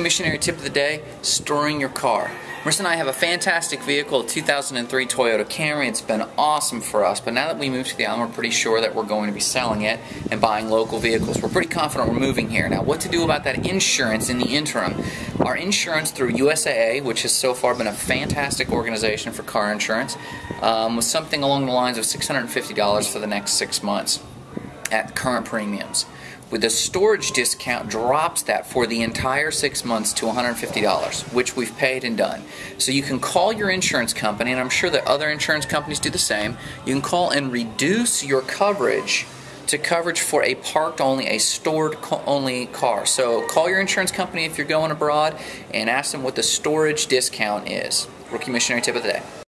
Missionary tip of the day, storing your car. Marissa and I have a fantastic vehicle, a 2003 Toyota Camry. It's been awesome for us, but now that we moved to the island, we're pretty sure that we're going to be selling it and buying local vehicles. We're pretty confident we're moving here. Now, what to do about that insurance in the interim? Our insurance through USAA, which has so far been a fantastic organization for car insurance, um, was something along the lines of $650 for the next six months at current premiums with the storage discount drops that for the entire six months to $150 which we've paid and done so you can call your insurance company and i'm sure that other insurance companies do the same you can call and reduce your coverage to coverage for a parked only, a stored only car. So call your insurance company if you're going abroad and ask them what the storage discount is. Rookie missionary tip of the day.